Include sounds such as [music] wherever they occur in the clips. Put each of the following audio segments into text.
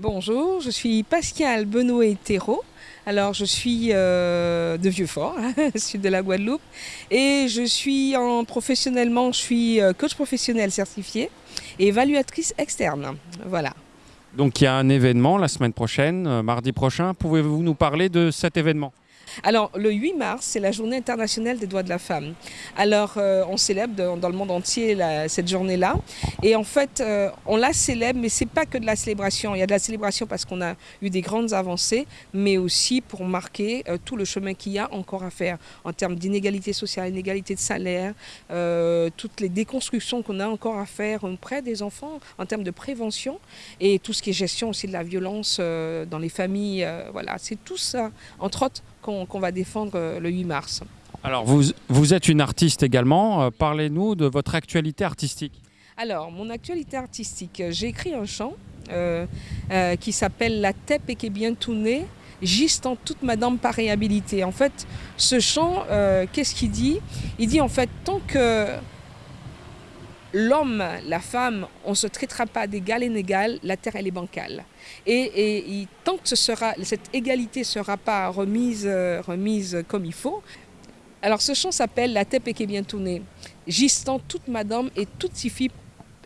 Bonjour, je suis Pascal Benoît Thérault. Alors, je suis euh, de Vieux-Fort, [laughs] sud de la Guadeloupe, et je suis en professionnellement, je suis euh, coach professionnel certifié et évaluatrice externe. Voilà. Donc il y a un événement la semaine prochaine, euh, mardi prochain. Pouvez-vous nous parler de cet événement? Alors, le 8 mars, c'est la journée internationale des droits de la femme. Alors, euh, on célèbre dans, le monde entier cette journée-là. Et en fait, euh, on la célèbre, mais ce n'est pas que de la célébration. Il y a de la célébration parce qu'on a eu des grandes avancées, mais aussi pour marquer euh, tout le chemin qu'il y a encore à faire en termes d'inégalité sociale, inégalité de salaire, toutes les déconstructions qu'on a encore à faire auprès des enfants en termes de prévention et tout ce qui est gestion aussi de la violence dans les familles. voilà, c'est tout ça, entre autres, qu'on va défendre euh, le 8 mars. Alors, vous, vous êtes une artiste également. Euh, parlez-nous de votre actualité artistique. Alors, mon actualité artistique, j'ai écrit un chant euh, qui s'appelle La Tête et qui est bien tournée, juste en toute madame par réhabilité. En fait, ce chant, qu'est-ce qu'il dit? Il dit en fait, tant que l'homme, la femme, on ne se traitera pas d'égal et d'égal, la terre elle est bancale. Et, tant que cette égalité ne sera pas remise, euh, remise comme il faut, alors ce chant s'appelle La tête est bien tournée. Gistant toute madame et toute fille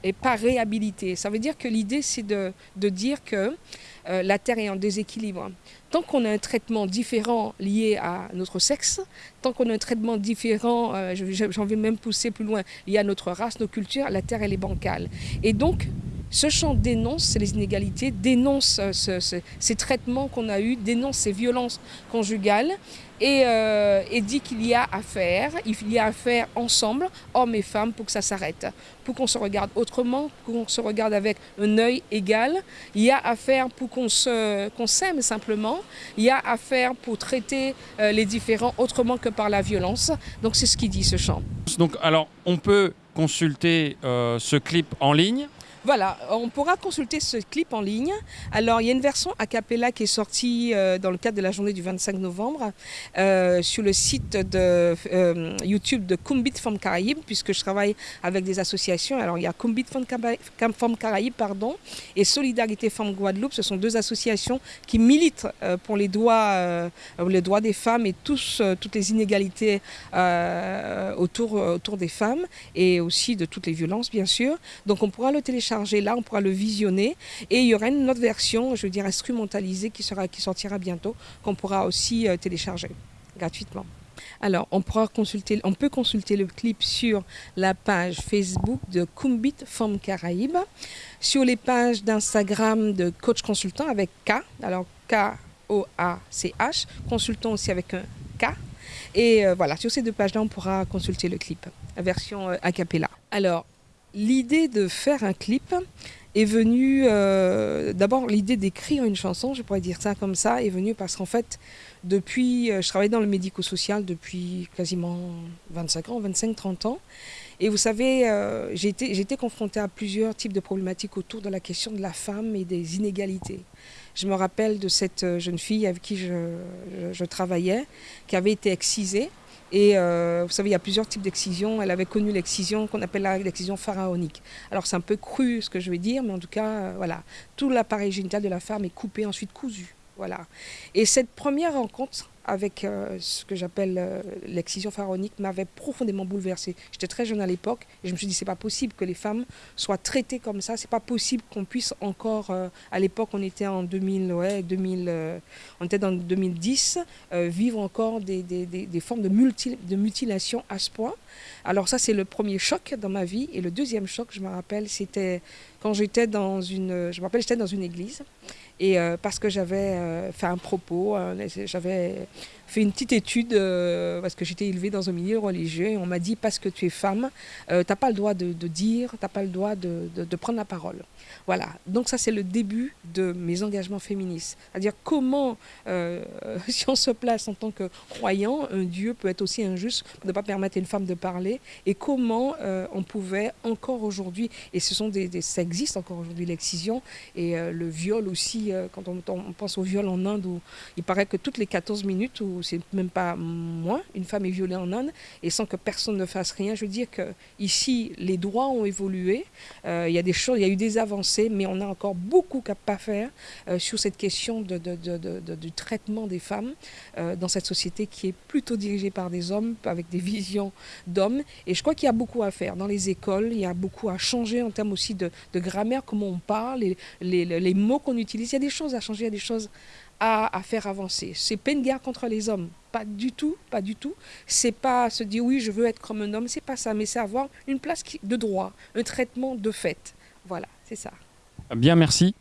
et pas réhabilité. Ça veut dire que l'idée, c'est de, dire que euh, la Terre est en déséquilibre. Tant qu'on a un traitement différent lié à notre sexe, tant qu'on a un traitement différent, euh, j'en vais même pousser plus loin, lié à notre race, nos cultures, la Terre, elle est bancale. Et donc, ce chant dénonce les inégalités, dénonce euh, ces traitements qu'on a eus, dénonce ces violences conjugales euh, et, dit qu'il y a à faire, il y a à faire ensemble, hommes et femmes, pour que ça s'arrête, pour qu'on se regarde autrement, pour qu'on se regarde avec un œil égal. Il y a à faire pour qu'on s'aime simplement. Il y a à faire pour traiter euh, les différents autrement que par la violence. Donc c'est ce qu'il dit ce chant. Donc alors on peut consulter ce clip en ligne voilà, on pourra consulter ce clip en ligne. Alors, il y a une version a cappella qui est sortie euh, dans le cadre de la journée du 25 novembre euh, sur le site de euh, YouTube de Kumbit Femmes Caraïbes, puisque je travaille avec des associations. Alors, il y a Kumbit Femmes Caraïbes pardon, et Solidarité Femmes Guadeloupe. Ce sont deux associations qui militent pour les droits, des femmes et toutes les inégalités autour des femmes et aussi de toutes les violences, bien sûr. Donc, on pourra le télécharger là, on pourra le visionner. Et il y aura une autre version, je veux dire instrumentalisée, qui, sera, qui sortira bientôt, qu'on pourra aussi euh, télécharger gratuitement. Alors, on, pourra consulter, on peut consulter le clip sur la page Facebook de Kumbit Femmes Caraïbes, sur les pages d'Instagram de Coach Consultant avec K, alors K-O-A-C-H, consultant aussi avec un K. Et euh, voilà, sur ces deux pages-là, on pourra consulter le clip, version euh, a cappella. Alors, L'idée de faire un clip est venue, euh, d'abord l'idée d'écrire une chanson, je pourrais dire ça comme ça, est venue parce qu'en fait, depuis, euh, je travaille dans le médico-social depuis quasiment 25 ans, 25-30 ans. Et vous savez, euh, j'ai été, confrontée à plusieurs types de problématiques autour de la question de la femme et des inégalités. Je me rappelle de cette jeune fille avec qui je travaillais, qui avait été excisée et euh, vous savez, il y a plusieurs types d'excision. Elle avait connu l'excision qu'on appelle l'excision pharaonique. Alors c'est un peu cru ce que je vais dire, mais en tout cas, euh, voilà, tout l'appareil génital de la femme est coupé, ensuite cousu. Voilà. Et cette première rencontre avec euh, ce que j'appelle euh, l'excision pharaonique m'avait profondément bouleversée. J'étais très jeune à l'époque et je me suis dit c'est pas possible que les femmes soient traitées comme ça, c'est pas possible qu'on puisse encore euh, à l'époque on était en 2000 ouais, 2000 on était dans 2010 vivre encore des, des, des, formes de, multi, de mutilation à ce point. Alors ça c'est le premier choc dans ma vie et le deuxième choc je me rappelle c'était quand j'étais dans une je me rappelle j'étais dans une église et parce que j'avais fait un propos, j'avais fait une petite étude parce que j'étais élevée dans un milieu religieux et on m'a dit parce que tu es femme, tu n'as pas le droit de, dire, tu n'as pas le droit de, prendre la parole. Voilà, donc ça c'est le début de mes engagements féministes. C'est-à-dire comment, [laughs] si on se place en tant que croyant, un Dieu peut être aussi injuste de ne pas permettre à une femme de parler et comment on pouvait encore aujourd'hui, et ce sont des, des existe encore aujourd'hui, l'excision et euh, le viol aussi. Euh, quand on, on, pense au viol en Inde, où il paraît que toutes les 14 minutes, ou c'est même pas moins, une femme est violée en Inde et sans que personne ne fasse rien. Je veux dire que ici, les droits ont évolué. Euh, il y a des choses, il y a eu des avancées, mais on a encore beaucoup à pas faire sur cette question du traitement des femmes dans cette société qui est plutôt dirigée par des hommes, avec des visions d'hommes. Et je crois qu'il y a beaucoup à faire dans les écoles. Il y a beaucoup à changer en termes aussi de, grammaire, comment on parle, les, mots qu'on utilise. Il y a des choses à changer, il y a des choses à, faire avancer. C'est pas une guerre contre les hommes, pas du tout, pas du tout. C'est pas se dire oui, je veux être comme un homme, c'est pas ça, mais c'est avoir une place de droit, un traitement de fait. Voilà, c'est ça. Bien, merci.